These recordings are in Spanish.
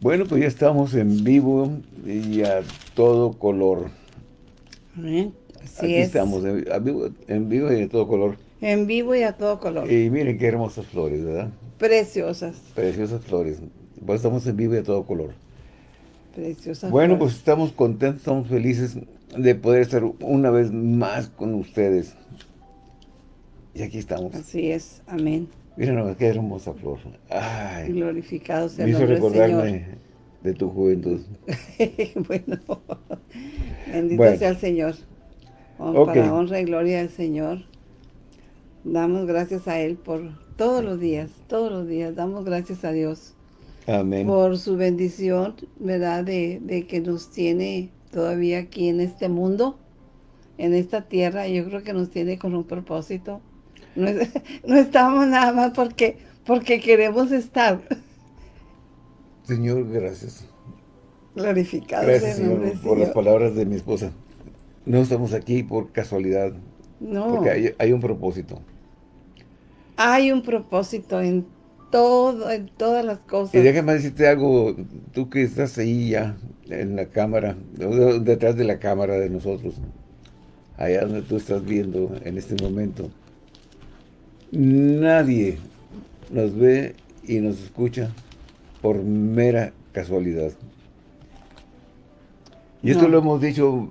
Bueno, pues ya estamos en vivo y a todo color. Amén. Así Aquí es. estamos, en vivo, en vivo y a todo color. En vivo y a todo color. Y miren qué hermosas flores, ¿verdad? Preciosas. Preciosas flores. Pues estamos en vivo y a todo color. Preciosas. Bueno, flores. pues estamos contentos, estamos felices de poder estar una vez más con ustedes. Y aquí estamos. Así es. Amén. Nomás qué hermosa flor. Ay, Glorificado sea el nombre del Señor. recordarme de tu juventud. bueno, bendito Bueno. sea el Señor. Hon- Ok. Para honra y gloria del Señor. Damos gracias a Él por todos los días, todos los días. Damos gracias a Dios Amén. por su bendición, ¿verdad? De, de que nos tiene todavía aquí en este mundo, en esta tierra. Yo creo que nos tiene con un propósito. No, no estamos nada más porque, porque queremos estar Señor, gracias. glorificados Gracias, nombre Señor, por las palabras de mi esposa. No estamos aquí por casualidad, No. porque hay, hay un propósito. Hay un propósito en todo, en todas las cosas. Y déjame decirte algo, tú que estás ahí ya en la cámara, detrás de la cámara de nosotros, allá donde tú estás viendo en este momento, nadie nos ve y nos escucha por mera casualidad. Y esto lo hemos dicho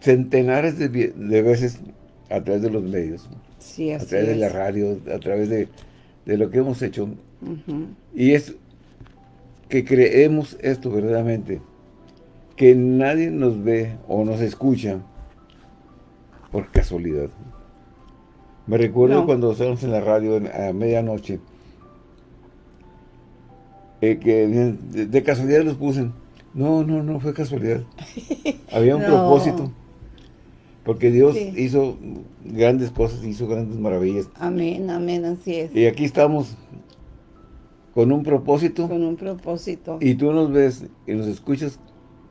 centenares de, veces a través de los medios, sí, a través de la radio, a través de, de lo que hemos hecho. Y es que creemos esto verdaderamente, que nadie nos ve o nos escucha por casualidad. Me recuerdo No. cuando estábamos en la radio a medianoche, eh, que de, de casualidad nos puse. No, no, no fue casualidad. Había un No. propósito. Porque Dios Sí. hizo grandes cosas, hizo grandes maravillas. Amén, amén, así es. Y aquí estamos con un propósito. Con un propósito. Y tú nos ves y nos escuchas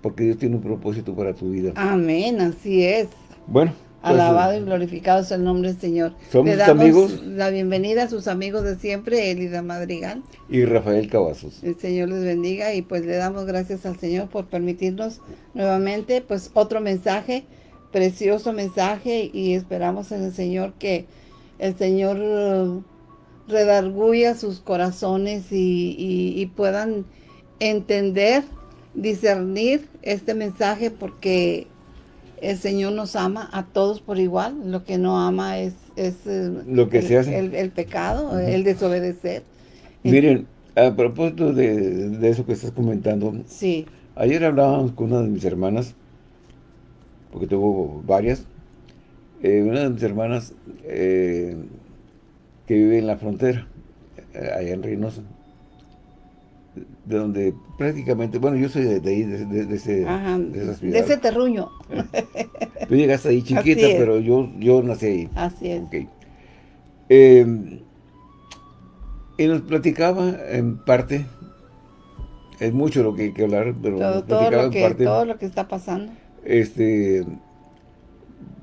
porque Dios tiene un propósito para tu vida. Amén, así es. Bueno, pues, Alabado y eh, glorificado sea el nombre del Señor. Somos Le damos amigos. la bienvenida a sus amigos de siempre, Elida Madrigal. y Rafael Cavazos. El Señor les bendiga y pues le damos gracias al Señor por permitirnos nuevamente pues otro mensaje, precioso mensaje y esperamos en el Señor que el Señor eh, redarguya sus corazones y, y- y puedan entender, discernir este mensaje porque el Señor nos ama a todos por igual, lo que no ama es, es eh, Lo que el, se hace. el- el pecado, el desobedecer. Miren, a propósito de, de eso que estás comentando, Sí. ayer hablábamos con una de mis hermanas, porque tengo varias, eh, una de mis hermanas eh, que vive en la frontera, allá en Reynosa, de donde prácticamente, bueno, yo soy de, de ahí, de, de- de ese, Ajá, de ese terruño. Tú llegaste ahí chiquita, pero yo, yo nací ahí. Así es. Ok. Eh, y nos platicaba en parte, es mucho lo que hay que hablar, pero Todo, nos todo platicaba lo en que, parte, todo lo que está pasando. este,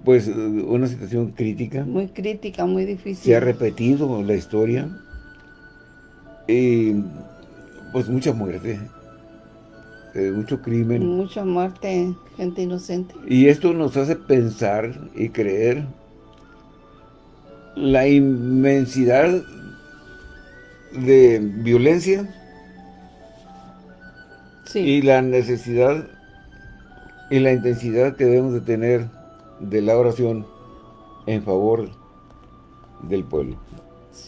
pues una situación crítica, Muy crítica, muy difícil. se ha repetido la historia, y pues mucha muerte, eh, mucho crimen, Mucha muerte, gente inocente. Y esto nos hace pensar y creer la inmensidad de violencia Sí, y la necesidad y la intensidad que debemos de tener de la oración en favor del pueblo.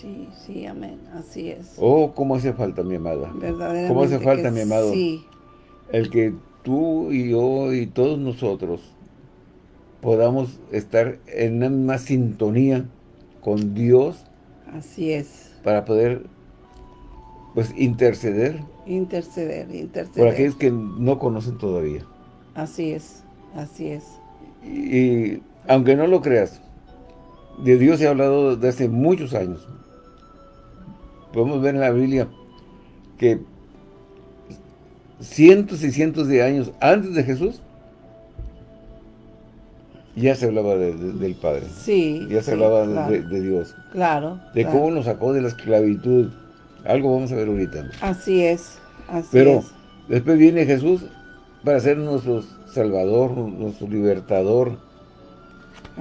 Sí, sí, amén. Así es. Oh, cómo hace falta, mi amada. Verdaderamente. ¿Cómo hace falta, mi amado? Sí, El que tú y yo y todos nosotros podamos estar en una misma sintonía con Dios así es. para poder pues interceder Interceder, por interceder. aquellos que no conocen todavía. Así es, así es. Y, y aunque no lo creas, de Dios se ha hablado desde hace muchos años. Podemos ver en la Biblia que cientos y cientos de años antes de Jesús ya se hablaba de- de- del Padre. Sí. Ya se sí, hablaba de- claro, de, de Dios. Claro. De claro. cómo nos sacó de la esclavitud. Algo vamos a ver ahorita. Así es, así Pero es. Después viene Jesús para ser nuestro Salvador, nuestro libertador,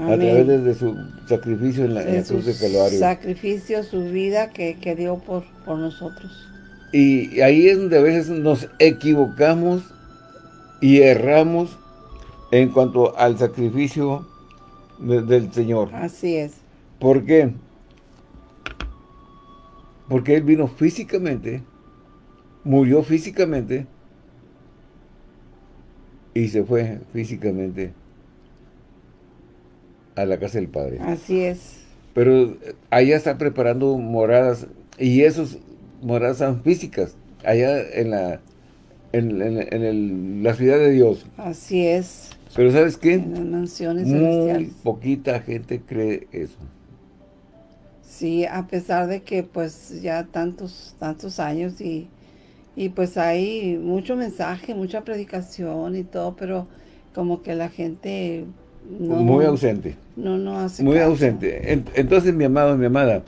a través de, su sacrificio en la, cruz de Calvario. sacrificio, su vida que, dio por, por nosotros. Y ahí es donde a veces nos equivocamos y erramos en cuanto al sacrificio del Señor. Así es. ¿Por qué? Porque Él vino físicamente, murió físicamente y se fue físicamente a la casa del Padre. Así es. Pero allá está preparando moradas y esas moradas son físicas, allá en la en, la ciudad de Dios. Así es. Pero ¿sabes qué? En las mansiones Muy poquita gente cree eso. Sí, a pesar de que pues ya tantos, tantos años y, y pues hay mucho mensaje, mucha predicación y todo, pero como que la gente Muy ausente. No, no hace Muy ausente. Entonces, mi amado, mi amada,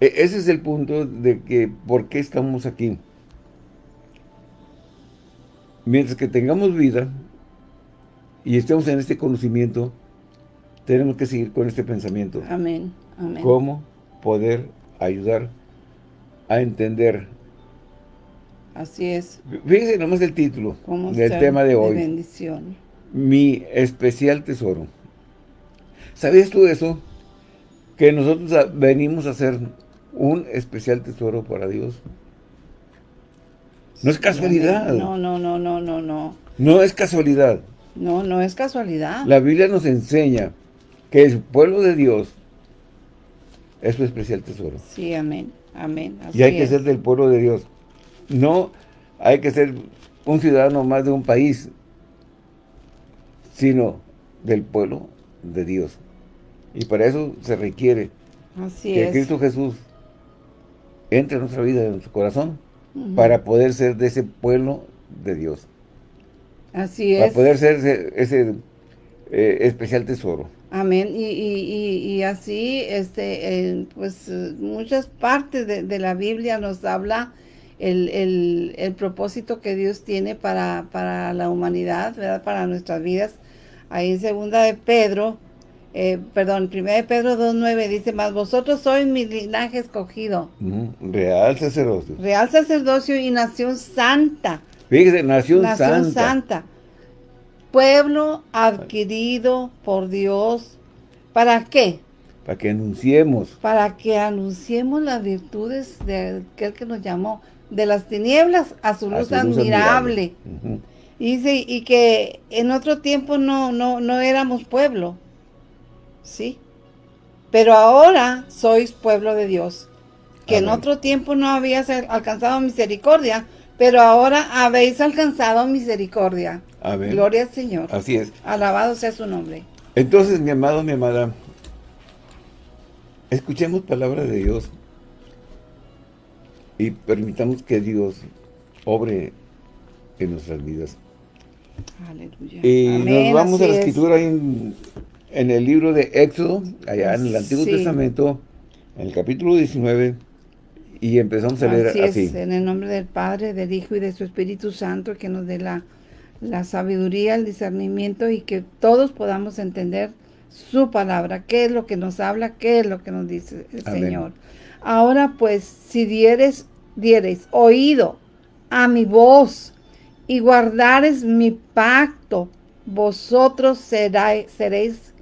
e, ese es el punto de que por qué estamos aquí. Mientras que tengamos vida y estemos en este conocimiento, tenemos que seguir con este pensamiento. Amén. Amén. ¿Cómo? poder ayudar a entender. Así es. Fíjense nomás el título del tema de hoy. bendición. Mi especial tesoro. ¿Sabías tú eso? Que nosotros venimos a ser un especial tesoro para Dios. No es casualidad. No, no, no, no, no, no. No es casualidad. No, no es casualidad. La Biblia nos enseña que el pueblo de Dios es su especial tesoro. Sí, amén, amén. y hay que ser del pueblo de Dios. No hay que ser un ciudadano más de un país, sino del pueblo de Dios. Y para eso se requiere que Cristo Jesús entre en nuestra vida, en nuestro corazón, para poder ser de ese pueblo de Dios. Así es. Para poder ser ese, eh, especial tesoro. Amén. Y, y, y, así, este, pues muchas partes de, la Biblia nos habla el, el, propósito que Dios tiene para, para la humanidad, ¿verdad? Para nuestras vidas. Ahí en segunda de Pedro, eh, perdón, primera de Pedro 2.9 dice, más vosotros sois mi linaje escogido. real sacerdocio. Real sacerdocio y nación santa. Fíjese, nación, nación santa pueblo adquirido por Dios. ¿Para qué? Para que anunciemos. Para que anunciemos las virtudes de aquel que nos llamó de las tinieblas a su luz, admirable. y, dice, y que en otro tiempo no, no, no éramos pueblo. ¿Sí? Pero ahora sois pueblo de Dios. Que en otro tiempo no habías alcanzado misericordia, pero ahora habéis alcanzado misericordia. Gloria al Señor. Así es. Alabado sea su nombre. Entonces, mi amado, mi amada, escuchemos palabra de Dios y permitamos que Dios obre en nuestras vidas. Aleluya. Y nos vamos a la escritura en, el libro de Éxodo, allá en el Antiguo Testamento, en el capítulo 19, y empezamos a leer así. en el nombre del Padre, del Hijo y de su Espíritu Santo, que nos dé la la sabiduría, el discernimiento y que todos podamos entender su palabra, qué es lo que nos habla, qué es lo que nos dice el Señor. Ahora pues, si dieres, diereis oído a mi voz y guardares mi pacto, vosotros seréis, seréis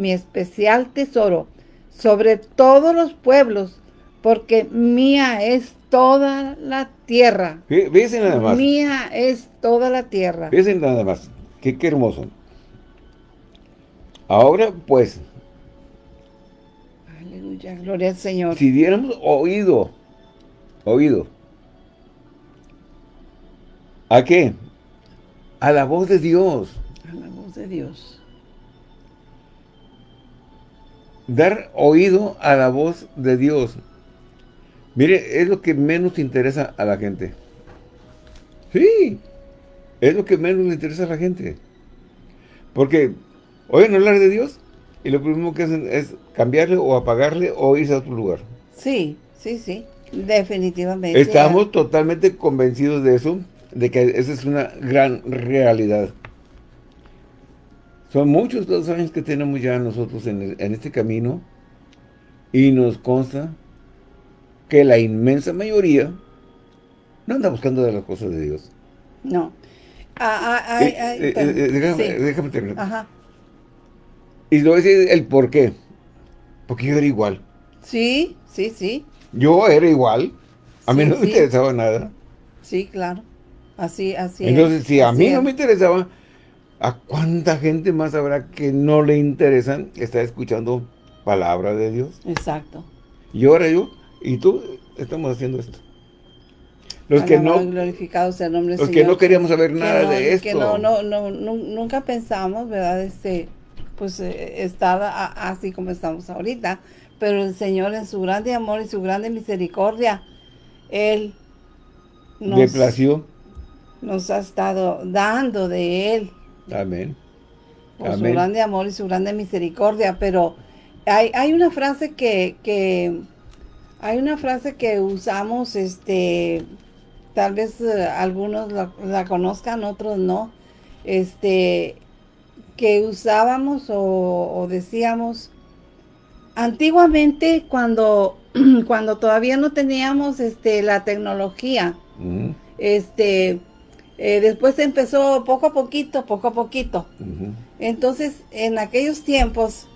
mi especial tesoro sobre todos los pueblos, porque mía es toda la tierra. Fíjense nada más. Mía es toda la tierra. Fíjense nada más. Qué, qué hermoso. Ahora, pues. Aleluya, gloria al Señor. Si diéramos oído, oído. ¿A qué? A la voz de Dios. A la voz de Dios. Dar oído a la voz de Dios. Mire, es lo que menos interesa a la gente. Sí, es lo que menos le interesa a la gente. Porque oyen hablar de Dios y lo primero que hacen es cambiarle o apagarle o irse a otro lugar. Sí, sí, sí, definitivamente. Estamos totalmente convencidos de eso de que esa es una gran realidad. Son muchos los años que tenemos ya nosotros en, en este camino y nos consta que la inmensa mayoría no anda buscando de las cosas de Dios. No. Ah, ah, Eh, eh, eh, déjame, sí. déjame terminar. Ajá. Y le voy a decir el por qué. Porque yo era igual. Sí, sí, sí. Yo era igual. A mí Sí, no me sí. interesaba nada. Sí, claro. Así, así es, Entonces, si a así mí es. no me interesaba, ¿a cuánta gente más habrá que no le interesan estar escuchando palabra de Dios? Exacto. Y ahora yo y tú estamos haciendo esto. Los que no, glorificado sea el nombre del los que no queríamos saber nada no- de esto. Que no, no, no, nu- nunca pensamos, ¿verdad? Este, pues eh, estar a- así como estamos ahorita. Pero el Señor en su grande amor y su grande misericordia, Él nos ha estado dando de Él. Amén. por su grande amor y su grande misericordia, pero hay, hay una frase que, que hay una frase que usamos, este, tal vez eh, algunos la, la conozcan, otros no, este, que usábamos o, o decíamos antiguamente cuando, cuando todavía no teníamos este, la tecnología, Ujú, este, eh, después empezó poco a poquito, poco a poquito. Entonces, en aquellos tiempos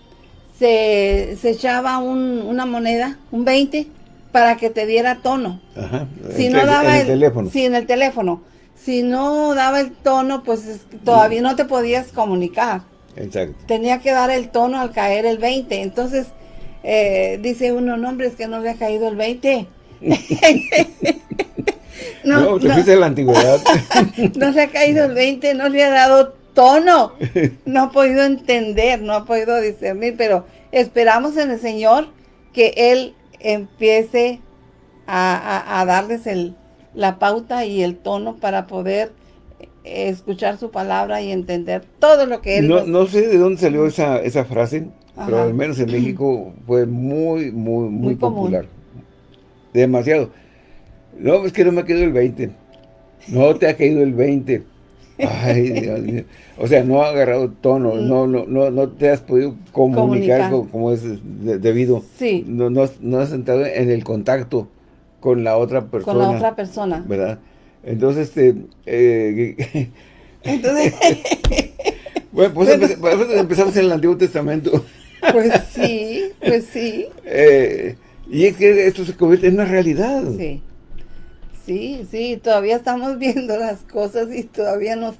se, se echaba un- una moneda, un 20, para que te diera tono. Ajá. Si En no daba en el teléfono. Sí, en el teléfono. Si no daba el tono, pues es- todavía no te podías comunicar. Exacto. Tenía que dar el tono al caer el 20. Entonces, eh, dice uno, no, hombre, es que no le ha caído el 20. No, te fuiste a la antigüedad. no le ha caído el 20, no le ha dado tono, no ha podido entender, no ha podido discernir, pero esperamos en el Señor que Él empiece a, a- a darles el, la pauta y el tono para poder eh, escuchar su palabra y entender todo lo que Él No, nos- no sé de dónde salió esa, esa frase, pero al menos en México fue muy, muy, muy, Muy común. popular. Demasiado. No, es que no me ha caído el 20. No te ha caído el 20. Ay, Dios mío. O sea, no ha agarrado tono, no, no, no, no te has podido comunicar, Comunicar. co- como, es de- debido. Sí. No, no, has- no has entrado en el contacto con la otra persona. con la otra persona. ¿Verdad? Entonces, este, eh, Entonces, bueno, pues empe- pues empezamos en el Antiguo Testamento. pues sí, pues sí, Eh, y es que esto se convierte en una realidad. sí. Sí, sí, todavía estamos viendo las cosas y todavía no,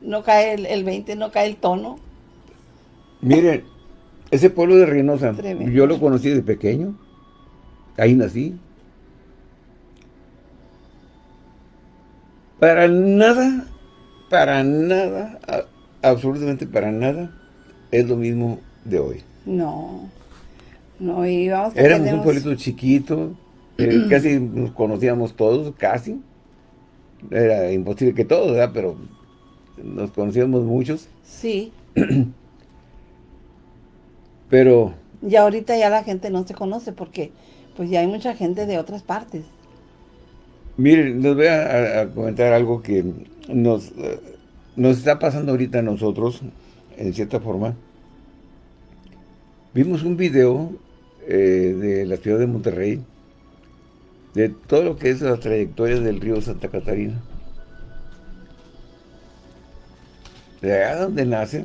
no cae el, el 20, no cae el tono. Miren, ese pueblo de Reynosa, Tremendo. yo lo conocí de pequeño. Ahí nací. Para nada, para nada, a- absolutamente para nada, es lo mismo de hoy. No, no, vamos que Éramos un pueblito chiquito, eh, casi nos conocíamos todos, casi. Era imposible que todos, ¿verdad? Pero nos conocíamos muchos. Sí, Pero y ahorita ya la gente no se conoce porque pues ya hay mucha gente de otras partes. Miren, les voy a, comentar algo que nos, eh, nos está pasando ahorita a nosotros, en cierta forma. Vimos un video eh, de la ciudad de Monterrey, de todo lo que es la trayectoria del río Santa Catarina. De allá donde nace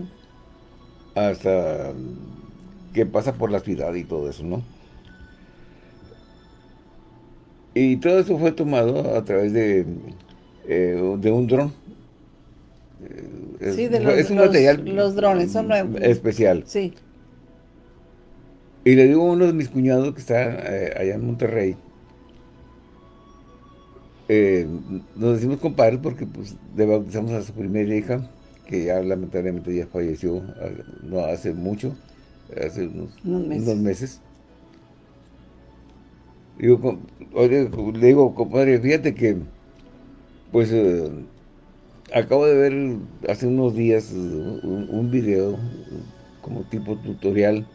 hasta que pasa por la ciudad y todo eso, ¿no? Y todo eso fue tomado a través de, eh, de un dron. Eh, Es, Sí, de los- es un los- material los drones, son nuevos. especial. Sí, Y le digo a uno de mis cuñados que está eh, allá en Monterrey, eh, nos decimos compadres porque pues le bautizamos a su primera hija, que ya lamentablemente ya falleció ah, no hace mucho, hace unos, Unos meses. unos oye, le digo, compadre, fíjate que, pues, eh, acabo de ver hace unos días eh, un, un video como tipo tutorial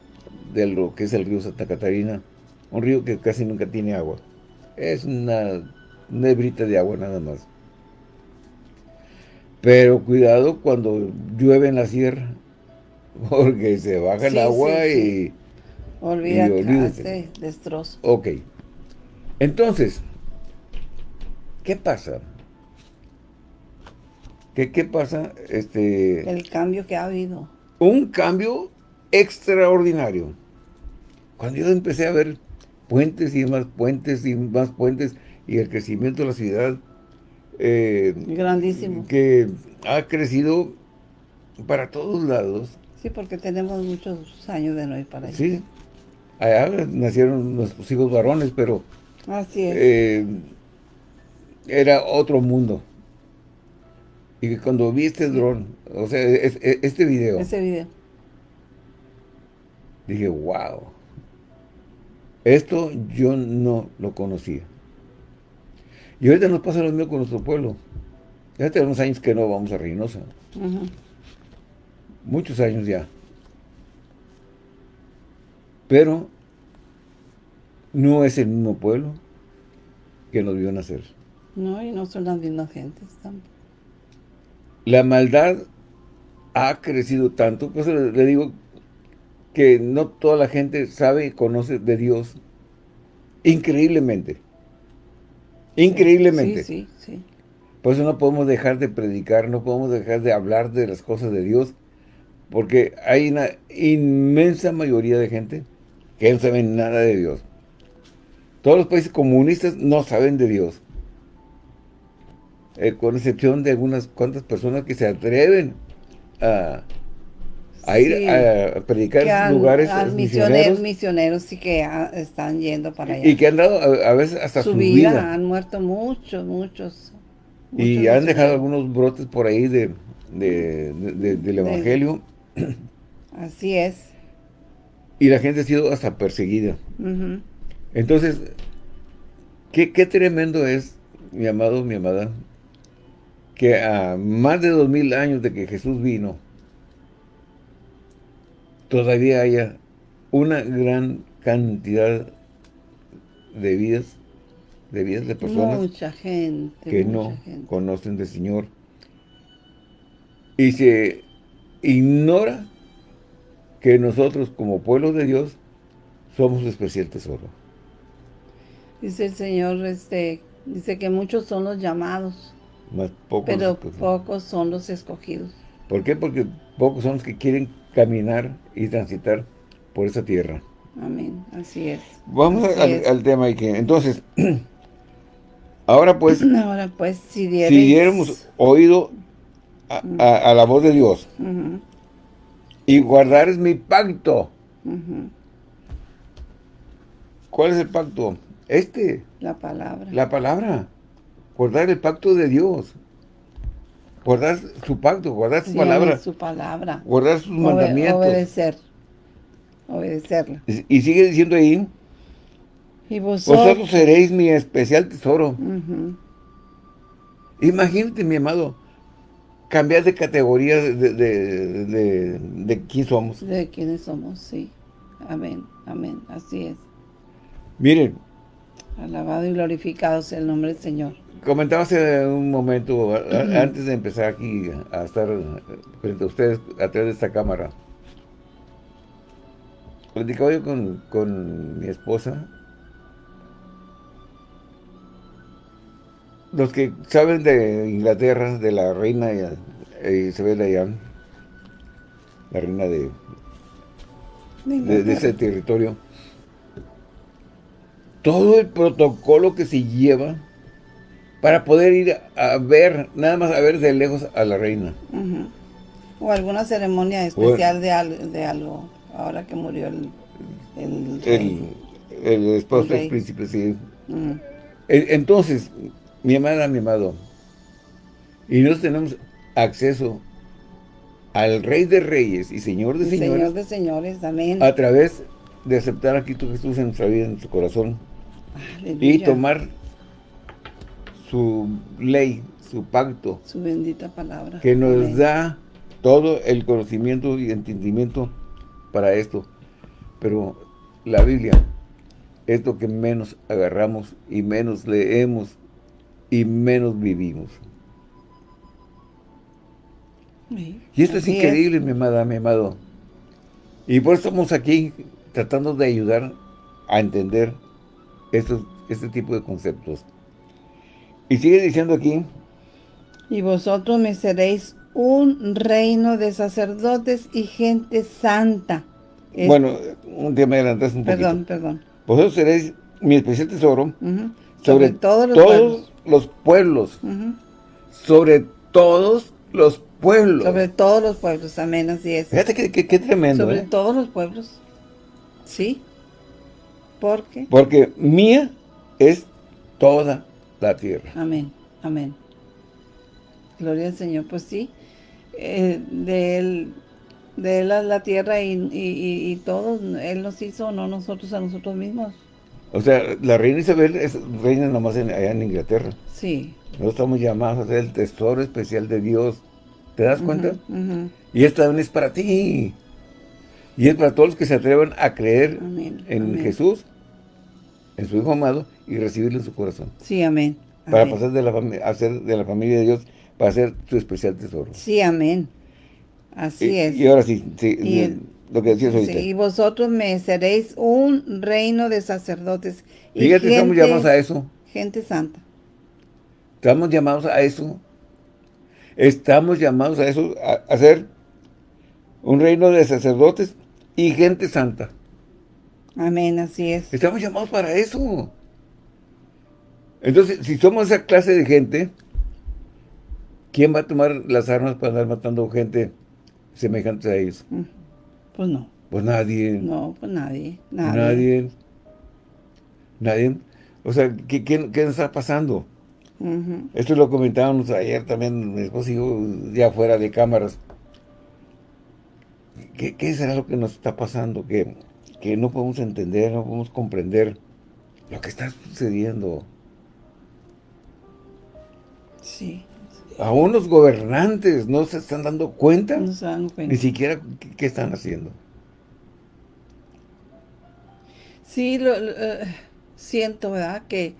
de lo que es el río Santa Catarina, un río que casi nunca tiene agua. Es una nebrita de agua nada más. Pero cuidado cuando llueve en la sierra, porque se baja el agua y... Olvídate, hace destrozo. Ok. Entonces, ¿qué pasa? ¿Qué, ¿Qué pasa? Este, el cambio que ha habido. Un cambio extraordinario. Cuando yo empecé a ver puentes y más puentes y más puentes y el crecimiento de la ciudad. Eh, Grandísimo. Que ha crecido para todos lados. Sí, porque tenemos muchos años de no ir para allá. Sí. Allá nacieron nuestros hijos varones, pero... Así es. Eh, era otro mundo. Y cuando vi este dron, o sea, este video. Ese video. Dije, wow. Esto yo no lo conocía. Y ahorita nos pasa lo mismo con nuestro pueblo. Ya tenemos años que no vamos a Reynosa. Muchos años ya. Pero no es el mismo pueblo que nos vio nacer. No, y no son las mismas gentes tampoco. La maldad ha crecido tanto, pues le digo que no toda la gente sabe y conoce de Dios increíblemente. Increíblemente. Sí, sí, sí. Por eso no podemos dejar de predicar, no podemos dejar de hablar de las cosas de Dios, porque hay una inmensa mayoría de gente que no saben nada de Dios. Todos los países comunistas no saben de Dios. Eh, con excepción de algunas cuantas personas que se atreven a, ir a predicar sus lugares misioneros, misioneros sí que están yendo para allá. Y que han dado a, veces hasta su, vida, Han muerto muchos, muchos. y han dejado algunos brotes por ahí de, del Evangelio. Así es. Y la gente ha sido hasta perseguida. Entonces, ¿qué, qué tremendo es, mi amado, mi amada, que a más de dos mil años de que Jesús vino, todavía haya una gran cantidad de vidas, de vidas de personas mucha gente, que no conocen del Señor. Y se ignora que nosotros como pueblo de Dios somos especial tesoro. Dice el Señor, este, dice que muchos son los llamados, pero pocos son los escogidos. ¿Por qué? Porque pocos son los que quieren caminar y transitar por esa tierra. Amén, así es. Vamos al, tema aquí. Entonces, ahora pues, ahora pues si, diéramos oído a, la voz de Dios y guardar es mi pacto. ¿Cuál es el pacto? Este. La palabra. La palabra guardar el pacto de Dios, guardar su pacto, guardar su palabra, su palabra, guardar sus mandamientos, obedecer, obedecerla. Y, sigue diciendo ahí, y vosotros, seréis mi especial tesoro. Imagínate, mi amado, cambiar de categoría de, de, de, de, quién somos. De quiénes somos, sí. Amén, amén, así es. Miren. Alabado y glorificado sea el nombre del Señor. Comentaba hace un momento, antes de empezar aquí a estar frente a ustedes a través de esta cámara, platicaba yo con, mi esposa. Los que saben de Inglaterra, de la reina Isabel Dayan, la reina de, de ese territorio, todo el protocolo que se lleva para poder ir a ver, nada más a ver de lejos a la reina. O alguna ceremonia especial de, algo, ahora que murió el... El, esposo del príncipe, sí. Entonces, mi amada, mi amado, y nosotros tenemos acceso al Rey de Reyes y Señor de Señores. Señor de Señores, amén. A través de aceptar a Cristo Jesús en nuestra vida, en nuestro corazón. Y tomar su ley, su pacto. Su bendita palabra. Que nos da todo el conocimiento y entendimiento para esto. Pero la Biblia es lo que menos agarramos y menos leemos y menos vivimos. Y esto es increíble, mi amada, mi amado. Y por eso estamos aquí tratando de ayudar a entender estos, este tipo de conceptos. Y sigue diciendo aquí. Y vosotros me seréis un reino de sacerdotes y gente santa. bueno, un día me adelantaste un perdón, poquito. Perdón, perdón. Vosotros seréis mi especial tesoro sobre, todos los pueblos. Sobre todos los pueblos. Sobre todos los pueblos, amén, así es. Fíjate qué tremendo. Sobre ¿eh? todos los pueblos. ¿Sí? ¿Por qué? Porque mía es toda la tierra. Amén, amén. Gloria al Señor, pues sí. Eh, de él, de él la, tierra y, y, y, todo, Él nos hizo, no nosotros a nosotros mismos. O sea, la reina Isabel es reina nomás en, allá en Inglaterra. Sí. Nosotros estamos llamados a ser el tesoro especial de Dios. ¿Te das cuenta? Y también es para ti. Y es para todos los que se atrevan a creer en Jesús, en su Hijo amado, y recibirlo en su corazón. Sí, amén. Para pasar de la, a ser de la familia de Dios, para ser su especial tesoro. Sí, amén. Así es. Y ahora sí, lo que decías ahorita. y vosotros me seréis un reino de sacerdotes. Y Fíjate, estamos llamados a eso. Gente santa. Estamos llamados a eso. Estamos llamados a eso, a, ser un reino de sacerdotes y gente santa. Amén, así es. Estamos llamados para eso. Entonces, si somos esa clase de gente, ¿quién va a tomar las armas para andar matando gente semejante a ellos? Mm. Pues no. Pues nadie. No, pues nadie. Nadie. Nadie. nadie. O sea, ¿qué, qué, qué está pasando? Esto lo comentábamos ayer también, mi esposo y yo, ya fuera de cámaras. ¿Qué, ¿Qué, será lo que nos está pasando? Que, que no podemos entender, no podemos comprender lo que está sucediendo. Sí. Aún los gobernantes no se están dando cuenta. No se dan cuenta. Ni siquiera qué, están haciendo. Sí, lo, eh, siento, ¿verdad? Que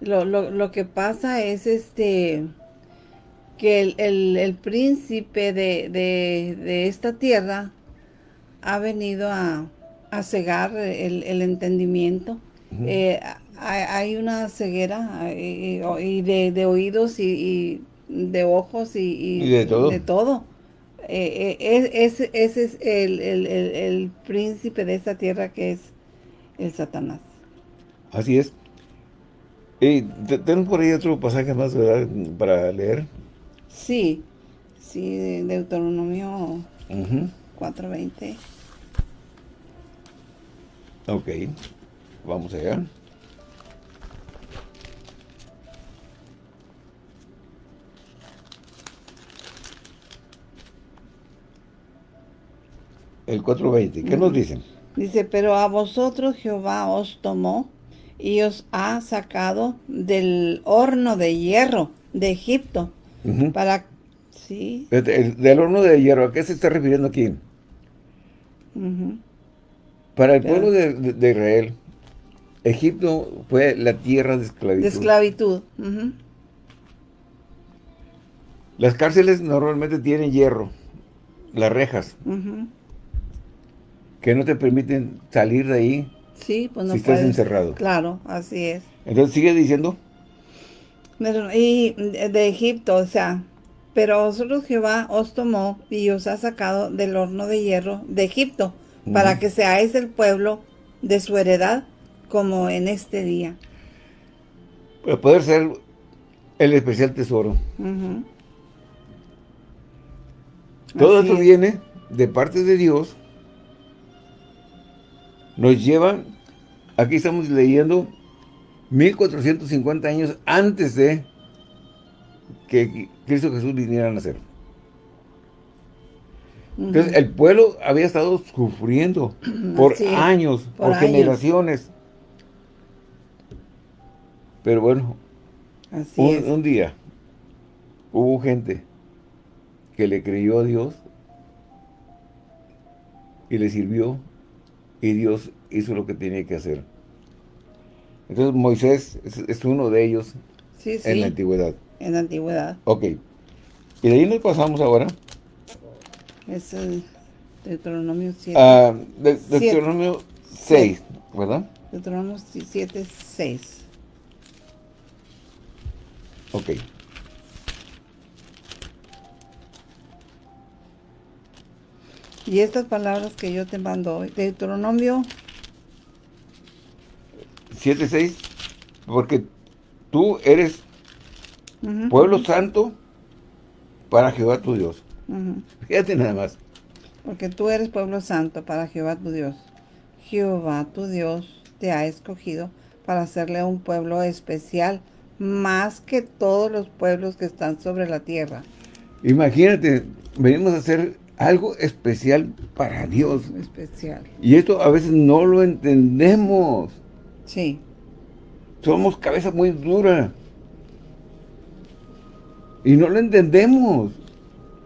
lo, lo, lo, que pasa es este que el, el, príncipe de, de, esta tierra ha venido a, a cegar el, el entendimiento. Eh, hay, una ceguera y, de, de, oídos y de ojos y, de todo. De todo. Eh, eh, ese, es el, príncipe de esta tierra que es el Satanás. Así es. Y tenemos por ahí otro pasaje más, ¿verdad? Para leer. Sí, sí, de Deuteronomio 4.20. Ok, vamos allá. el 4.20. ¿Qué nos dicen? Dice, pero a vosotros Jehová os tomó y os ha sacado del horno de hierro de Egipto. Para... Sí. del horno de hierro, ¿a qué se está refiriendo aquí? Para el pueblo de, Israel, Egipto fue la tierra de esclavitud. De esclavitud. Las cárceles normalmente tienen hierro, las rejas que no te permiten salir de ahí sí, pues no si estás encerrado. Claro, así es. Entonces, sigue diciendo. Y de Egipto, o sea, pero vosotros Jehová os tomó y os ha sacado del horno de hierro de Egipto, para que seáis el pueblo de su heredad, como en este día. Para poder ser el especial tesoro. Todo esto viene de parte de Dios nos lleva, aquí estamos leyendo 1450 años antes de que Cristo Jesús viniera a nacer. Entonces, el pueblo había estado sufriendo por años, por, generaciones. Pero bueno, un, un día hubo gente que le creyó a Dios y le sirvió y Dios hizo lo que tenía que hacer. Entonces Moisés es, uno de ellos en la antigüedad. En la antigüedad. Ok. Y de ahí nos pasamos ahora Es el Deuteronomio 7. Ah, de, Deuteronomio 6, ¿verdad? Deuteronomio 7, 6. Ok. Y estas palabras que yo te mando hoy, Deuteronomio 7, 6, porque tú eres pueblo santo para Jehová tu Dios. Fíjate nada más. Porque tú eres pueblo santo para Jehová tu Dios. Jehová tu Dios te ha escogido para hacerle un pueblo especial más que todos los pueblos que están sobre la tierra. Imagínate, venimos a hacer algo especial para Dios. Especial. Y esto a veces no lo entendemos. Sí. Somos cabeza muy dura. Y no lo entendemos.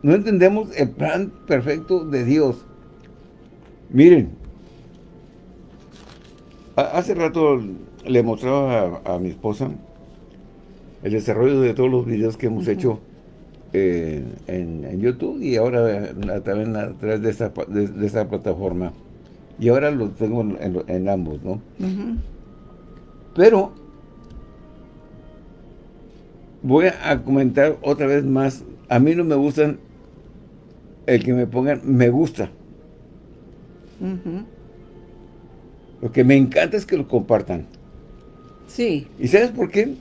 No entendemos el plan perfecto de Dios. Miren, hace rato le mostraba a, mi esposa el desarrollo de todos los videos que hemos hecho eh, en, YouTube y ahora también a través de esa, de, plataforma. Y ahora los tengo en, ambos, ¿no? Pero voy a comentar otra vez más. A mí no me gustan el que me pongan me gusta. Lo que me encanta es que lo compartan. Sí. ¿Y sabes por qué?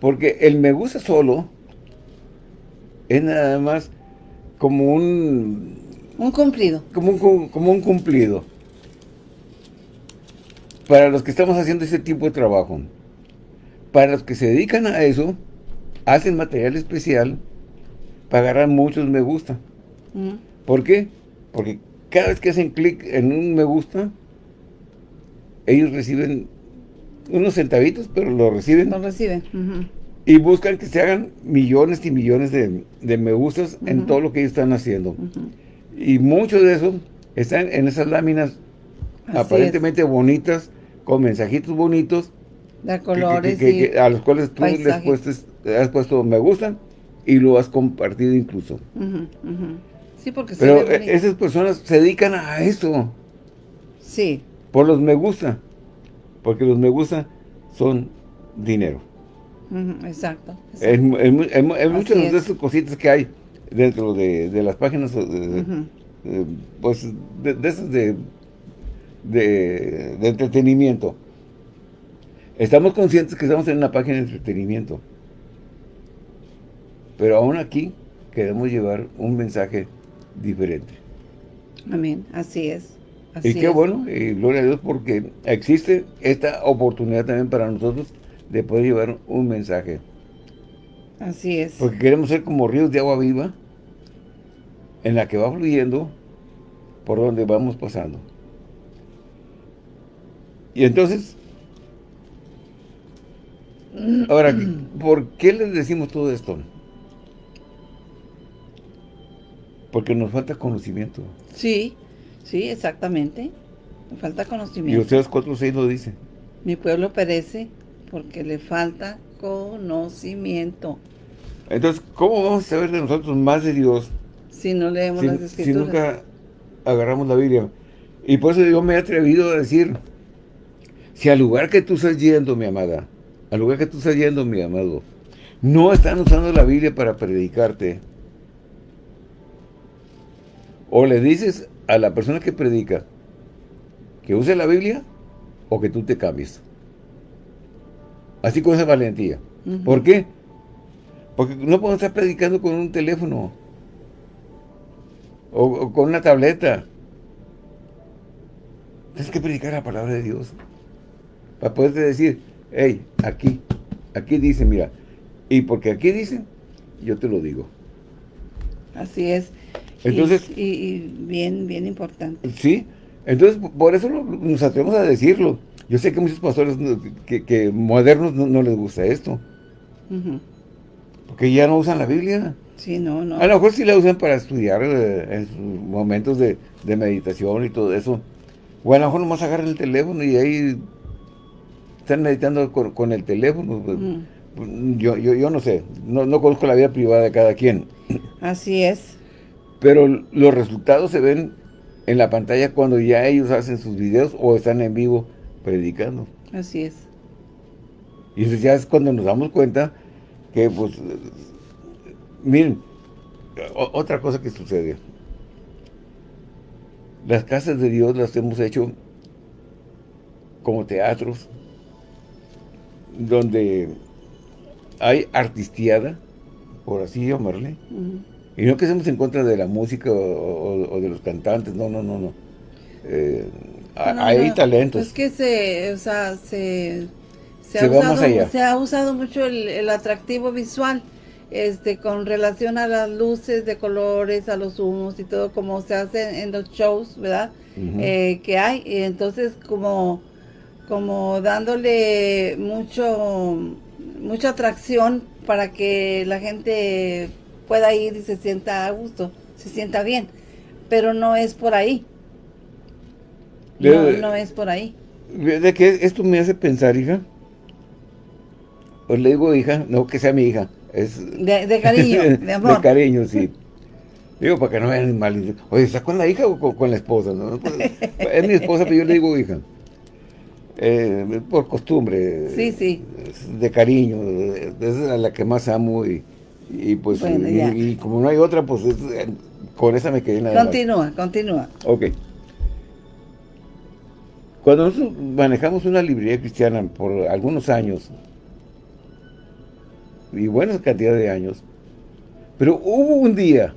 Porque el me gusta solo es nada más como un... Un cumplido. Como un, como un cumplido. Para los que estamos haciendo ese tipo de trabajo. Para los que se dedican a eso, hacen material especial para agarrar muchos me gusta. ¿Por qué? Porque cada vez que hacen clic en un me gusta, ellos reciben unos centavitos, pero lo reciben. Lo reciben. Y buscan que se hagan millones y millones de, me gustas en todo lo que ellos están haciendo. Y muchos de esos están en esas láminas aparentemente bonitas, con mensajitos bonitos. De colores A los cuales tú les has puesto me gustan y lo has compartido incluso. Sí, porque Pero esas personas se dedican a eso. Sí. Por los me gusta. Porque los me gusta son dinero. exacto. Es, muchas de esas cositas que hay dentro de, las páginas, pues, de, esas de, de, de entretenimiento. Estamos conscientes que estamos en una página de entretenimiento. Pero aún aquí queremos llevar un mensaje diferente. Amén, así es. y qué bueno, y gloria a Dios porque existe esta oportunidad también para nosotros de poder llevar un mensaje. Así es. Porque queremos ser como ríos de agua viva en la que va fluyendo por donde vamos pasando. Y entonces, ahora, ¿por qué les decimos todo esto? Porque nos falta conocimiento. Sí, sí, exactamente. Nos falta conocimiento. Y ustedes 4.6 lo dice. Mi pueblo perece porque le falta conocimiento. Entonces, ¿cómo vamos a saber de nosotros más de Dios? Si no leemos las escrituras. Si nunca agarramos la Biblia. Y por eso yo me he atrevido a decir, si al lugar que tú estás yendo, mi amada, al lugar que tú estás yendo, mi amado, no están usando la Biblia para predicarte, o le dices a la persona que predica que use la Biblia o que tú te cambies. Así con esa valentía. ¿Por qué? Porque no podemos estar predicando con un teléfono o, con una tableta. Tienes que predicar la palabra de Dios para poderte decir, hey, aquí, aquí dice, mira, y porque aquí dice, yo te lo digo. Así es. Entonces, y, bien, bien importante. Sí, entonces por eso nos atrevemos a decirlo. Yo sé que muchos pastores que, modernos no, les gusta esto. Porque ya no usan la Biblia. Sí, no, no. A lo mejor sí la usan para estudiar eh, en sus momentos de, meditación y todo eso. O a lo mejor nomás agarran el teléfono y ahí están meditando con, el teléfono. Pues, yo, yo, yo no sé, no, no conozco la vida privada de cada quien. Así es. Pero los resultados se ven en la pantalla cuando ya ellos hacen sus videos o están en vivo predicando. Así es. Y ya es cuando nos damos cuenta que, pues, miren, otra cosa que sucede. Las casas de Dios las hemos hecho como teatros, donde hay artistiada, por así llamarle, y no que estemos en contra de la música o, de los cantantes, no, no, no, no. Eh, hay talentos. Es que se, o sea, se, se, ha, usado, se ha usado mucho el, atractivo visual este con relación a las luces de colores, a los humos y todo como se hace en los shows, ¿verdad? Eh, que hay. Y entonces como como dándole mucho mucha atracción para que la gente pueda ir y se sienta a gusto, se sienta bien, pero no es por ahí. No, no es por ahí. ¿De qué esto me hace pensar, hija? Pues le digo hija, no que sea mi hija. Es de, cariño, de amor. de cariño, sí. Digo, para que no vean mal. Oye, ¿está con la hija o con, la esposa? ¿no? Pues, es mi esposa, pero yo le digo hija. Eh, por costumbre. Sí, sí. De cariño. Es la que más amo y, y pues, y, como no hay otra, pues con esa me quedé nada Continúa, continúa. Ok. Cuando nosotros manejamos una librería cristiana por algunos años, y buena cantidad de años, pero hubo un día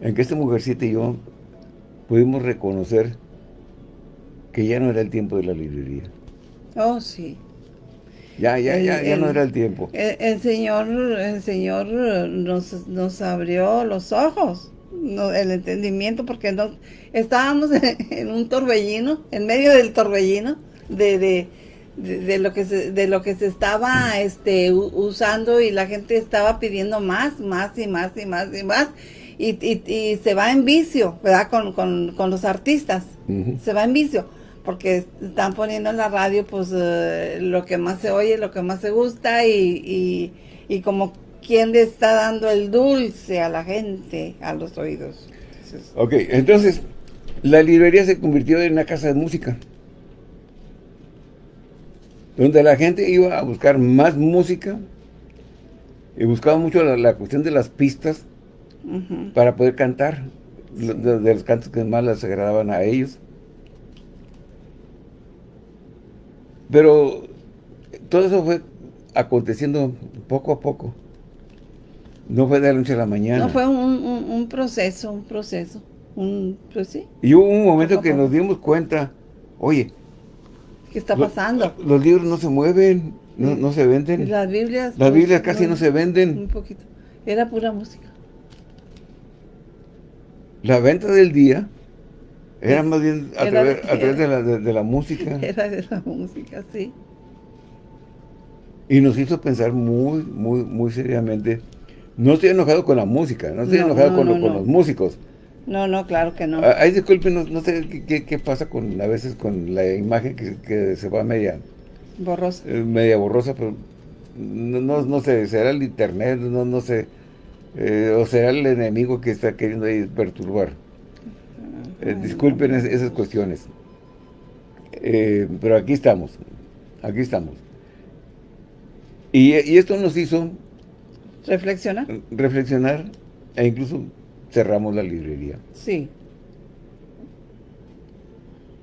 en que esta mujercita y yo pudimos reconocer que ya no era el tiempo de la librería. Oh, sí. Ya, ya, ya, ya no era el tiempo. El, Señor, el Señor nos, nos abrió los ojos, el entendimiento, porque nos, estábamos en, un torbellino, en medio del torbellino, de, de, de, lo que se, de lo que se estaba este, usando y la gente estaba pidiendo más, más y más y más y más. Y, y, se va en vicio, ¿verdad? Con, con, con los artistas. Se va en vicio porque están poniendo en la radio pues eh, lo que más se oye, lo que más se gusta y, y, como quien le está dando el dulce a la gente, a los oídos. ok, entonces la librería se convirtió en una casa de música. Donde la gente iba a buscar más música y buscaba mucho la, cuestión de las pistas para poder cantar de, los cantos que más les agradaban a ellos. Pero todo eso fue aconteciendo poco a poco. No fue de la noche a la mañana. No, fue un, proceso, un proceso. Un, pues sí. Y hubo un momento que nos dimos cuenta, oye, ¿qué está pasando? Los, libros no se mueven, no, se venden. Las Biblias. Las Biblias casi no, se venden. Un poquito. Era pura música. La venta del día era más bien a, través, de, la, de, la, música. Era de la música, sí. Y nos hizo pensar muy, muy, muy seriamente. No estoy enojado con la música, no estoy enojado con, los músicos. No, no, claro que no. Ay, disculpen, no, sé qué, pasa con a veces con la imagen que, se va media... Borrosa. Eh, media borrosa, pero no, no, sé, será el internet, no, no sé. Eh, o será el enemigo que está queriendo ahí perturbar. Eh, disculpen esas cuestiones. Eh, pero aquí estamos. Aquí estamos. Y, esto nos hizo... ¿Reflexionar? Reflexionar e incluso cerramos la librería. Sí.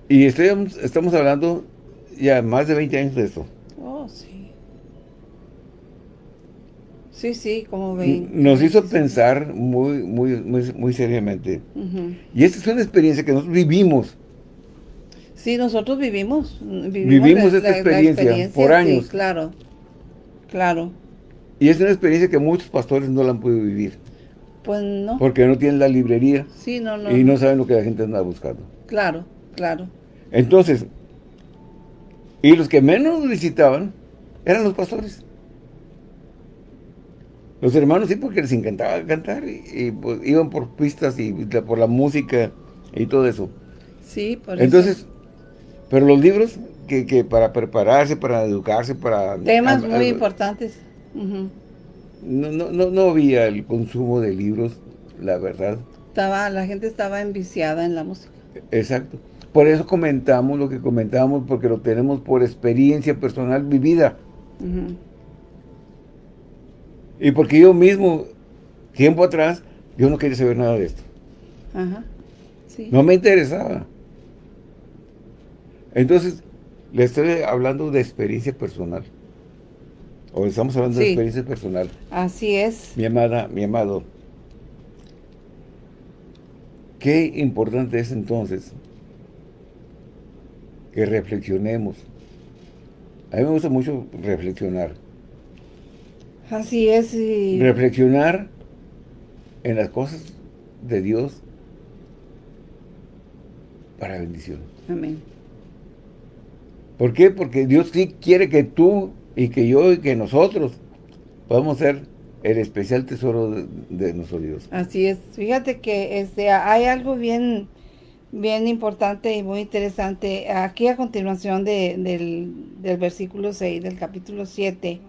Y estamos, estamos hablando ya más de 20 años de esto. Oh, sí. Sí, sí, como ven. Nos hizo pensar muy, muy, muy, muy seriamente. Y esta es una experiencia que nosotros vivimos. Sí, nosotros vivimos. Vivimos, esta experiencia, por años. claro, claro. Y es una experiencia que muchos pastores no la han podido vivir. Pues no. Porque no tienen la librería. Sí, no, no. Y no saben lo que la gente anda buscando. Claro, claro. Entonces, y los que menos visitaban eran los pastores. Los hermanos sí, porque les encantaba cantar y, pues, iban por pistas y por la música y todo eso. Sí, por Entonces, pero los libros que, que, para prepararse, para educarse, para... Temas muy importantes. no, no, no, había el consumo de libros la verdad. Estaba, la gente estaba enviciada en la música. Exacto. Por eso comentamos lo que comentamos, porque lo tenemos por experiencia personal vivida. Y porque yo mismo, tiempo atrás, yo no quería saber nada de esto. Ajá. No me interesaba. Entonces, le estoy hablando de experiencia personal. O estamos hablando de experiencia personal. Así es. Mi amada, mi amado. Qué importante es entonces que reflexionemos. A mí me gusta mucho reflexionar. Así es. Reflexionar en las cosas de Dios para bendición. Amén. ¿Por qué? Porque Dios sí quiere que tú y que yo y que nosotros podamos ser el especial tesoro de, nuestro Dios. Así es. Fíjate que este, hay algo bien bien importante y muy interesante. Aquí a continuación del, versículo 6 del capítulo 7,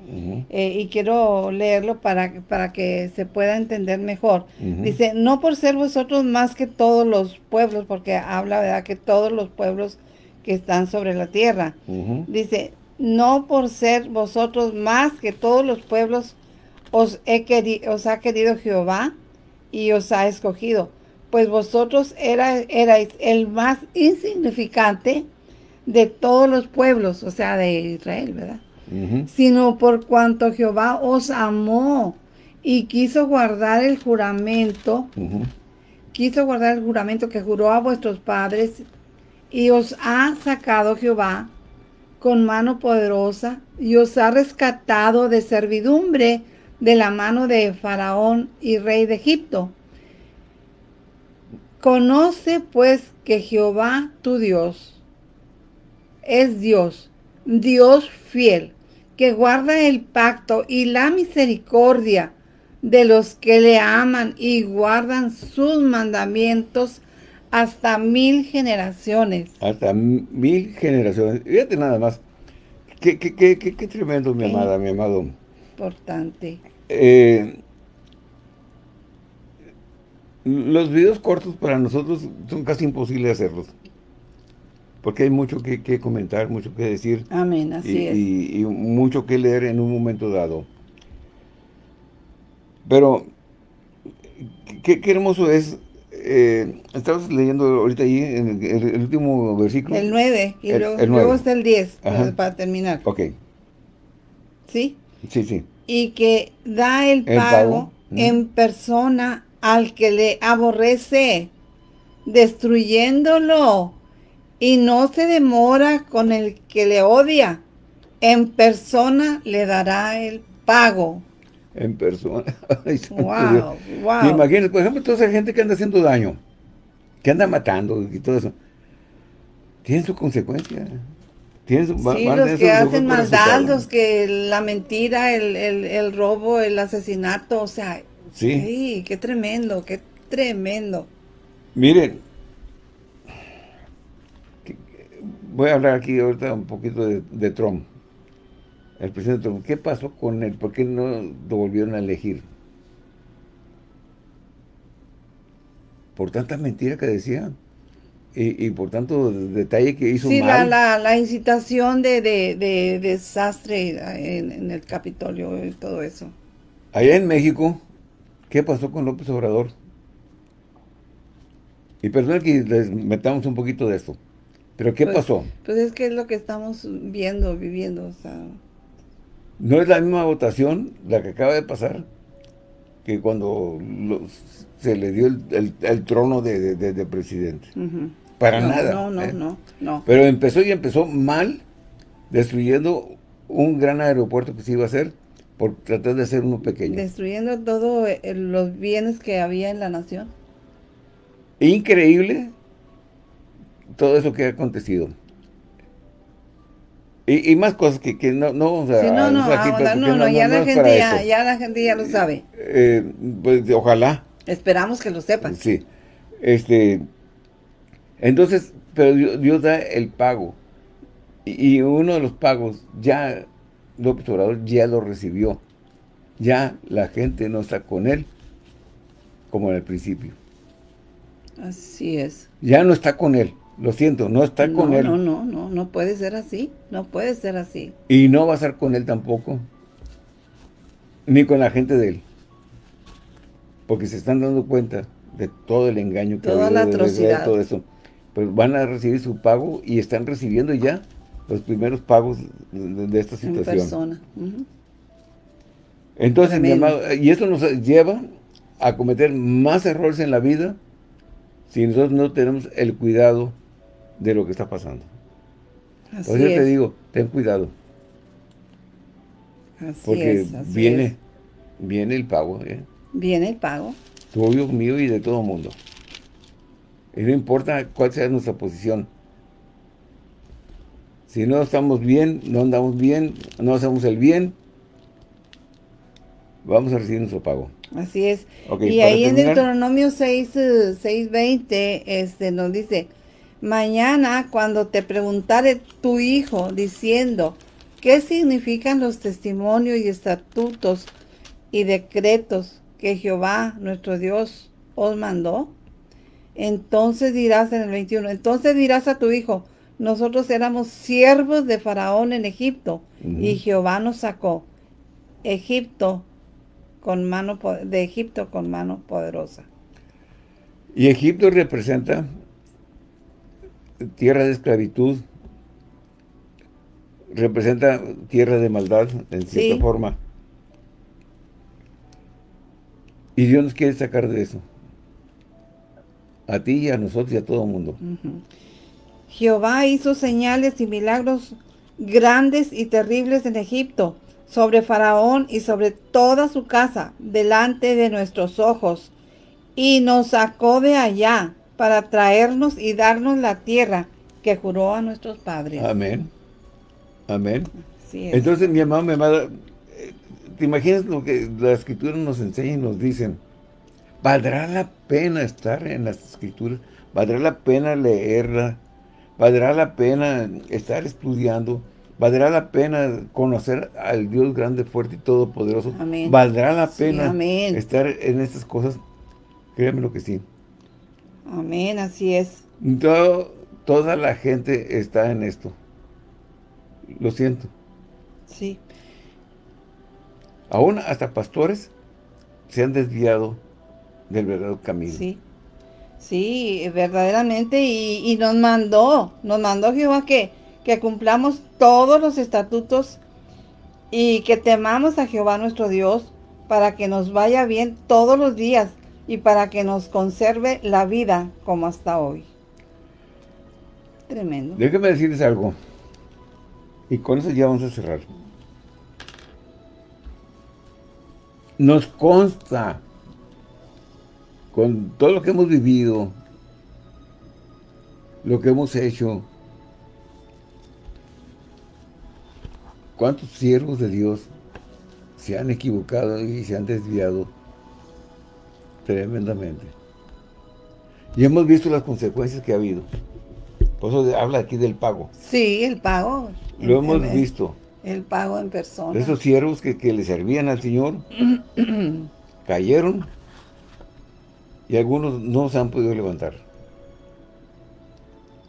eh, y quiero leerlo para, para que se pueda entender mejor. Dice, no por ser vosotros más que todos los pueblos, porque habla, ¿verdad?, que todos los pueblos que están sobre la tierra. Dice, no por ser vosotros más que todos los pueblos os, he os ha querido Jehová y os ha escogido pues vosotros erais el más insignificante de todos los pueblos, o sea, de Israel, ¿verdad? Sino por cuanto Jehová os amó y quiso guardar el juramento, quiso guardar el juramento que juró a vuestros padres y os ha sacado Jehová con mano poderosa y os ha rescatado de servidumbre de la mano de Faraón y rey de Egipto Conoce pues que Jehová tu Dios es Dios, Dios fiel, que guarda el pacto y la misericordia de los que le aman y guardan sus mandamientos hasta mil generaciones. Hasta mil generaciones. Fíjate nada más. Qué, qué, qué, qué tremendo, mi amada, mi amado. Importante. Eh, los videos cortos para nosotros son casi imposibles hacerlos. Porque hay mucho que, comentar, mucho que decir. Amén, así y, es. Y, mucho que leer en un momento dado. Pero, qué, hermoso es. Eh, estabas leyendo ahorita ahí en el, último versículo. El 9, y luego, está el 10, para, terminar. Ok. ¿Sí? Sí, sí. Y que da el, pago, en persona al que le aborrece, destruyéndolo, y no se demora con el que le odia. En persona le dará el pago. En persona. wow, wow. Imagínate, por ejemplo, toda esa gente que anda haciendo daño, que anda matando y todo eso, tiene su consecuencia. Tiene su, sí, los que hacen maldad, los que la mentira, el, el, el robo, el asesinato, o sea, Sí. qué tremendo, qué tremendo. Miren, voy a hablar aquí ahorita un poquito de, Trump. El presidente Trump. ¿Qué pasó con él? ¿Por qué no lo volvieron a elegir? Por tanta mentira que decía. Y, por tanto detalle que hizo sí, mal. La, la, incitación de, desastre en, en, el Capitolio y todo eso. Allá en México, ¿Qué pasó con López Obrador? Y perdón que les metamos un poquito de esto. ¿Pero qué pues, pasó? Pues es que es lo que estamos viendo, viviendo. O sea... No es la misma votación la que acaba de pasar que cuando se le dio el, trono de, presidente. Para nada. No, no, ¿eh? no, no. Pero empezó y empezó mal, destruyendo un gran aeropuerto que se iba a hacer por tratar de hacer uno pequeño. Destruyendo todos eh, los bienes que había en la nación. Increíble todo eso que ha acontecido. Y, más cosas que, no, no vamos a... Sí, no, no, no, no, ya, la gente ya, ya, la gente ya lo sabe. Eh, pues ojalá. Esperamos que lo sepan. Sí. Este, entonces, pero Dios, da el pago. y, uno de los pagos ya López Obrador ya lo recibió. Ya la gente no está con él. como en el principio. Así es. Ya no está con él. Lo siento, no está con él. No, no, no, no puede ser así. No puede ser así. Y no va a estar con él tampoco. Ni con la gente de él. Porque se están dando cuenta de todo el engaño que Toda la atrocidad. todo eso. Pues van a recibir su pago y están recibiendo ya los primeros pagos de, esta situación. En persona. Entonces, mi amado, y esto nos lleva a cometer más errores en la vida si nosotros no tenemos el cuidado de lo que está pasando. Así Por eso te digo, ten cuidado. Así porque viene, viene el pago. ¿eh? Viene el pago. Tuyo, mío y de todo mundo. Y no importa cuál sea nuestra posición. Si no estamos bien, no andamos bien, no hacemos el bien, vamos a recibir nuestro pago. Así es. y ahí en Deuteronomio 6, 6.20 este, nos dice, Mañana cuando te preguntare tu hijo diciendo, ¿qué significan los testimonios y estatutos y decretos que Jehová nuestro Dios os mandó? Entonces dirás en el 21, entonces dirás a tu hijo, nosotros éramos siervos de Faraón en Egipto y Jehová nos sacó Egipto con mano de Egipto con mano poderosa. Y Egipto representa tierra de esclavitud, representa tierra de maldad, en cierta forma. Y Dios nos quiere sacar de eso. A ti y a nosotros y a todo el mundo. Jehová hizo señales y milagros grandes y terribles en Egipto, sobre Faraón y sobre toda su casa, delante de nuestros ojos, y nos sacó de allá para traernos y darnos la tierra que juró a nuestros padres. Amén. Amén. Entonces, mi amado, mi amada, ¿te imaginas lo que la escritura nos enseña y nos dicen? ¿Valdrá la pena estar en las escrituras? ¿Valdrá la pena leerla? ¿Valdrá la pena estar estudiando? ¿Valdrá la pena conocer al Dios grande, fuerte y todopoderoso? Amén. ¿Valdrá la pena estar en estas cosas? Créeme lo que sí. Amén, así es. toda la gente está en esto. Lo siento. Sí. Aún hasta pastores se han desviado del verdadero camino. Sí. Sí, verdaderamente. Y, nos mandó, nos mandó Jehová que, que cumplamos todos los estatutos y que temamos a Jehová nuestro Dios para que nos vaya bien todos los días y para que nos conserve la vida como hasta hoy. Tremendo. Déjeme decirles algo. Y con eso ya vamos a cerrar. Nos consta, con todo lo que hemos vivido, lo que hemos hecho, cuántos siervos de Dios se han equivocado y se han desviado Tremendamente. Y hemos visto las consecuencias que ha habido. Por eso habla aquí del pago. Sí, el pago. Lo hemos visto. El pago en persona. Esos siervos que, que le servían al Señor cayeron y algunos no se han podido levantar.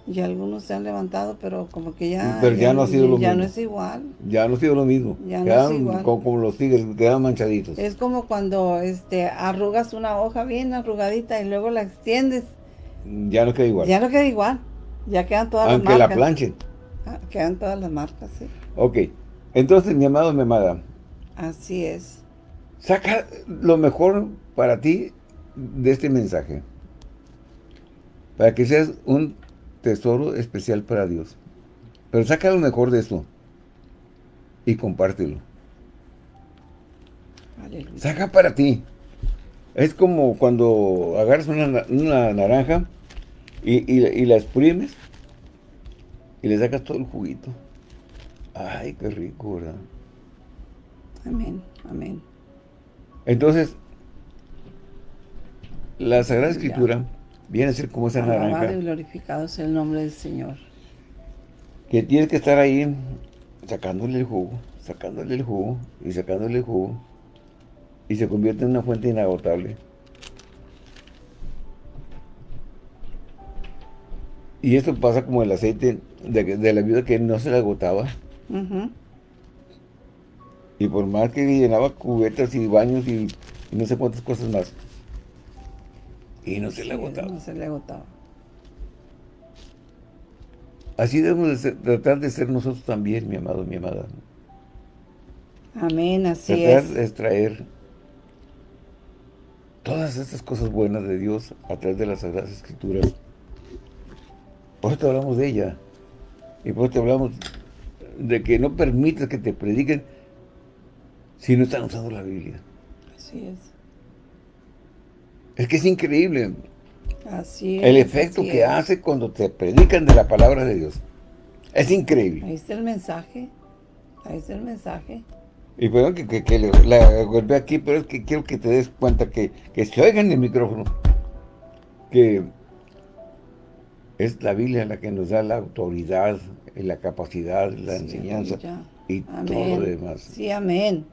Y algunos se han levantado, pero como que ya... Pero ya, no ha sido lo mismo. Ya no es igual. Ya no ha sido lo mismo. Ya no es igual. Como, los tigres, quedan manchaditos. Es como cuando este arrugas una hoja bien arrugadita y luego la extiendes. Ya no queda igual. Ya no queda igual. Ya quedan todas las marcas. Aunque la planchen. Ah, quedan todas las marcas, sí. Ok. Entonces, mi amado, mi amada. Así es. Saca lo mejor para ti de este mensaje. Para que seas un tesoro especial para Dios. Pero saca lo mejor de esto y compártelo. Saca para ti. Es como cuando agarras una, naranja y, la exprimes y le sacas todo el juguito. Ay, qué rico, ¿verdad? Amén, amén. Entonces, la Sagrada Escritura viene a ser como esa Alabado naranja. Y glorificado es el nombre del Señor. Que tienes que estar ahí sacándole el jugo, sacándole el jugo y sacándole el jugo. Y se convierte en una fuente inagotable. Y esto pasa como el aceite de, la viuda que no se le agotaba. Y por más que llenaba cubetas y baños y, y no sé cuántas cosas más, y no se le agotaba. No se le agotaba. Así debemos tratar de ser nosotros también, mi amado, mi amada. Amén, así tratar de extraer todas estas cosas buenas de Dios a través de las Sagradas Escrituras. Por eso te hablamos de ella. Y por eso te hablamos de que no permitas que te prediquen si no están usando la Biblia. Así es. Es que es increíble. Así es. El efecto que hace cuando te predican de la palabra de Dios. Es increíble. Ahí está el mensaje. Ahí está el mensaje. Y perdón que, que, la golpeé aquí, pero es que quiero que te des cuenta que, que se oiga en el micrófono. Que es la Biblia la que nos da la autoridad, la capacidad, la enseñanza y todo lo demás. Sí, amén.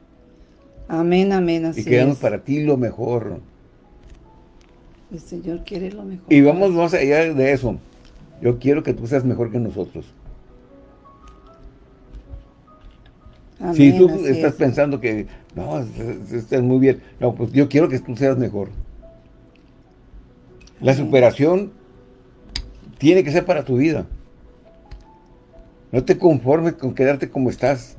Amén, amén, así Y queremos para ti lo mejor. El Señor quiere lo mejor. Y vamos más allá de eso. Yo quiero que tú seas mejor que nosotros. si tú estás pensando que, no, estás muy bien. No, pues yo quiero que tú seas mejor. La superación tiene que ser para tu vida. No te conformes con quedarte como estás.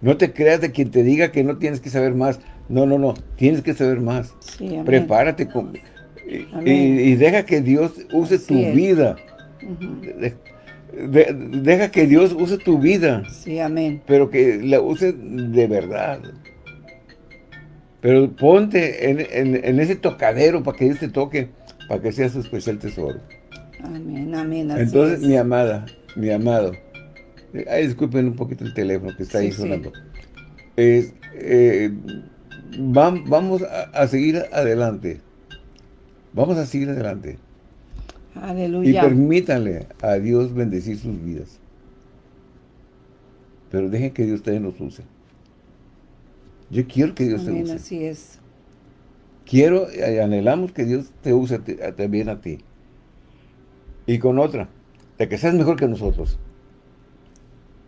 No te creas de quien te diga que no tienes que saber más. No, no, no. Tienes que saber más. Prepárate. y, deja que Dios use tu vida. deja que Dios use tu vida. Sí, amén. Pero que la use de verdad. Pero ponte en, ese tocadero para que Dios te toque, para que seas su especial tesoro. Amén, amén. Entonces, mi amada, mi amado, ay, disculpen un poquito el teléfono que está ahí sonando. Eh, vamos a, seguir adelante. Vamos a seguir adelante. Aleluya. Y permítanle a Dios bendecir sus vidas. Pero dejen que Dios también los use. Yo quiero que Dios te use. así es. Quiero, anhelamos que Dios te use también a ti. Y con otra, de que seas mejor que nosotros.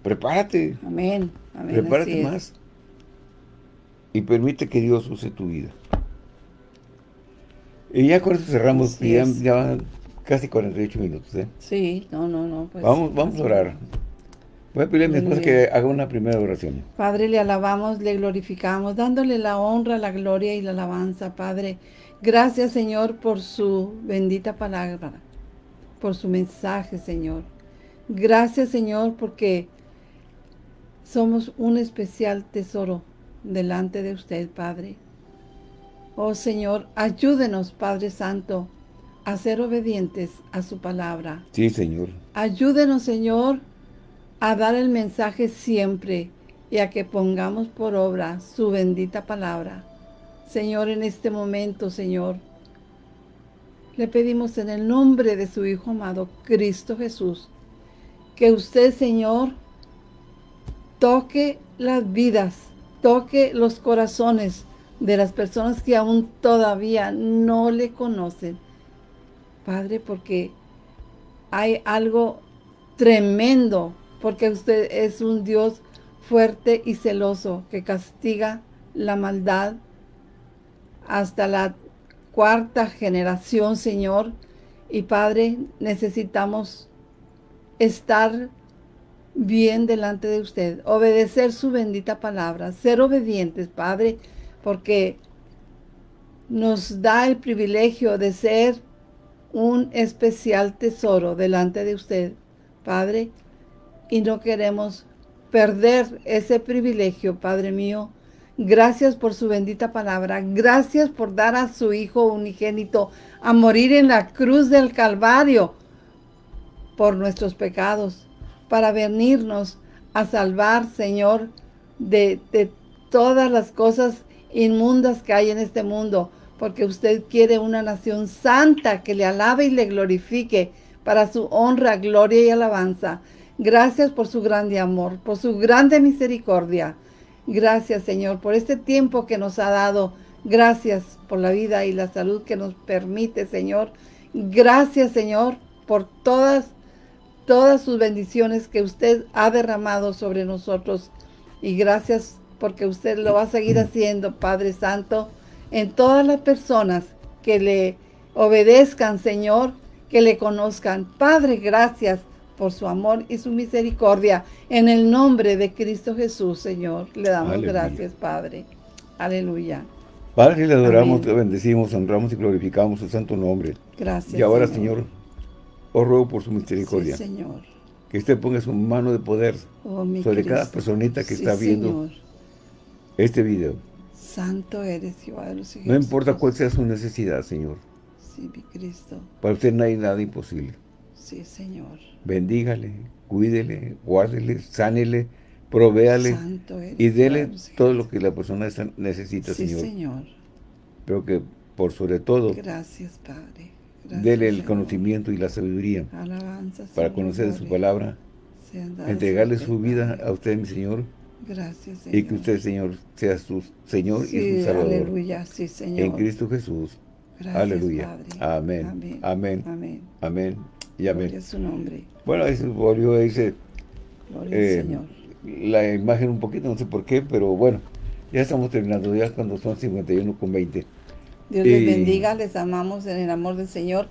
Prepárate. Amén. Amén Prepárate más. Y permite que Dios use tu vida. Y ya con eso cerramos. Ya, ya, van casi 48 minutos. ¿eh? Sí, no, no, no. Pues, vamos, vamos a orar. Voy a pedirle a mi esposa que haga una primera oración. Padre, le alabamos, le glorificamos, dándole la honra, la gloria y la alabanza, Padre. Gracias, Señor, por su bendita palabra por su mensaje, Señor. Gracias, Señor, porque somos un especial tesoro delante de usted, Padre. Oh, Señor, ayúdenos, Padre Santo, a ser obedientes a su palabra. Sí, Señor. Ayúdenos, Señor, a dar el mensaje siempre y a que pongamos por obra su bendita palabra. Señor, en este momento, Señor, le pedimos en el nombre de su Hijo amado, Cristo Jesús, que usted, Señor, toque las vidas, toque los corazones de las personas que aún todavía no le conocen. Padre, porque hay algo tremendo, porque usted es un Dios fuerte y celoso que castiga la maldad hasta la cuarta generación, Señor. Y Padre, necesitamos estar bien delante de usted, obedecer su bendita palabra, ser obedientes, Padre, porque nos da el privilegio de ser un especial tesoro delante de usted, Padre, y no queremos perder ese privilegio, Padre mío, Gracias por su bendita palabra. Gracias por dar a su Hijo unigénito a morir en la cruz del Calvario por nuestros pecados, para venirnos a salvar, Señor, de, todas las cosas inmundas que hay en este mundo, porque usted quiere una nación santa que le alabe y le glorifique para su honra, gloria y alabanza. Gracias por su grande amor, por su grande misericordia. Gracias, Señor, por este tiempo que nos ha dado. Gracias por la vida y la salud que nos permite, Señor. Gracias, Señor, por todas, todas sus bendiciones que usted ha derramado sobre nosotros. Y gracias porque usted lo va a seguir haciendo, Padre Santo, en todas las personas que le obedezcan, Señor, que le conozcan. Padre, gracias por su amor y su misericordia. En el nombre de Cristo Jesús, Señor, le damos gracias, Padre. Aleluya. Padre, le adoramos, le bendecimos, honramos y glorificamos su santo nombre. Gracias, Y ahora, Señor, os ruego por su misericordia. Sí, Señor. Que usted ponga su mano de poder Oh, sobre Cristo. cada personita que Sí, está viendo Señor. este video. Santo eres, Jehová de los No importa cuál sea su necesidad, Señor. Sí, mi Cristo. Para usted no hay nada imposible. Sí, Señor. Bendígale, cuídele, guárdele, sánele, provéale y dele todo lo que la persona necesita, Sí, Señor. Señor. Pero que por sobre todo, Gracias, Padre. Dele el conocimiento y la sabiduría para conocer su palabra, entregarle su vida a usted, mi Señor, Gracias, Señor. y que usted, Señor, sea su Señor y su Salvador. aleluya, sí, Señor. En Cristo Jesús. Gracias, aleluya. Padre. Amén. Amén. Amén. Amén. Amén y amén. Gloria a su nombre. Bueno, ahí se volvió, dice, Gloria eh, al Señor. la imagen un poquito, no sé por qué, pero bueno, ya estamos terminando, ya cuando son 51 con 20. Dios les bendiga, les amamos en el amor del Señor.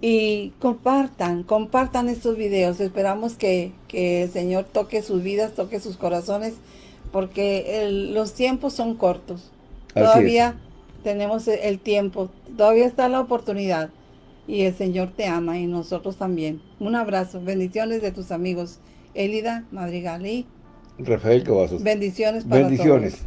Y compartan, compartan estos videos. Esperamos que, que el Señor toque sus vidas, toque sus corazones, porque el- los tiempos son cortos. Así es. Todavía tenemos el- el tiempo, todavía está la oportunidad. Y el Señor te ama y nosotros también. Un abrazo, bendiciones de tus amigos Elida Madrigal y Rafael Cavazos. bendiciones para Bendiciones. todos.